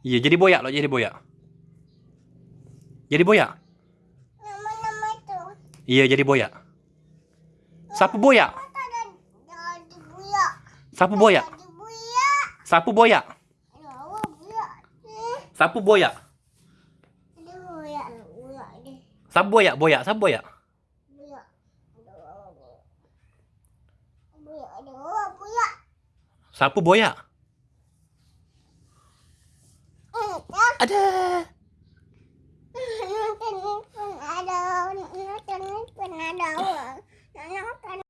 Iya, jadi boyak loh, jadi boyak. Jadi boyak. Nama-nama itu. Iya, jadi boyak. Sapu boyak. Sapu boyak. Sapu boyak. Ya, Sapu boyak. Sapu boyak, boyak, sapu boyak. Buyak. Buyak, aduh, buyak. Sapu boyak. Ada. Ada, ada. Nonton